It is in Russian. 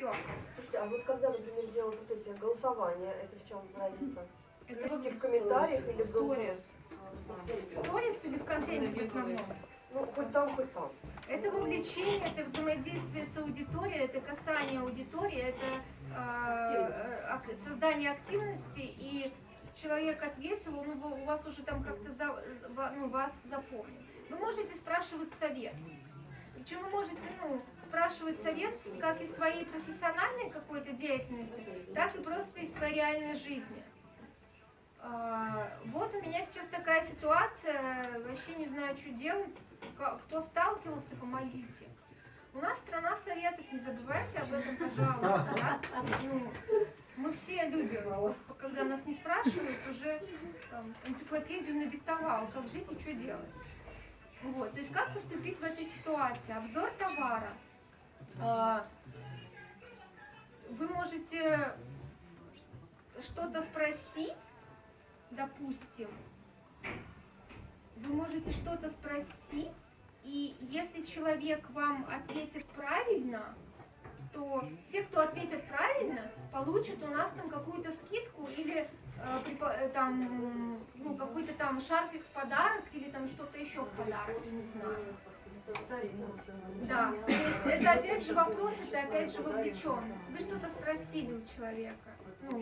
Все. Слушайте, а вот когда, например, делают вот эти голосования, это в чем разница? Это Пишите в комментариях или в Сторис. голосовании? сторис или в контенте в основном? Ну, хоть там, хоть там. Это вовлечение, это взаимодействие с аудиторией, это касание аудитории, это э, создание активности, и человек ответил, он его- у вас уже там как-то за- ну, вас запомнил. Вы можете спрашивать совет. Причем вы можете ну, спрашивать совет как из своей профессиональной какой-то деятельности, так и просто из своей реальной жизни. А, Вот у меня сейчас такая ситуация, вообще не знаю, что делать. Кто сталкивался, помогите. У нас страна советов, не забывайте об этом, пожалуйста. да? Ну, мы все любим, когда нас не спрашивают, уже там, энциклопедию надиктовал, как жить и что делать. Вот, то есть как поступить в этой ситуации? Обзор товара. Можете что-то спросить, допустим, вы можете что-то спросить, и если человек вам ответит правильно, то те, кто ответит правильно, получат у нас там какую-то скидку или э, э, там, ну, какой-то там шарфик в подарок или там что-то еще в подарок, не знаю. Да, это опять же вопрос, это опять же вовлеченность. Вы что-то спросили у человека.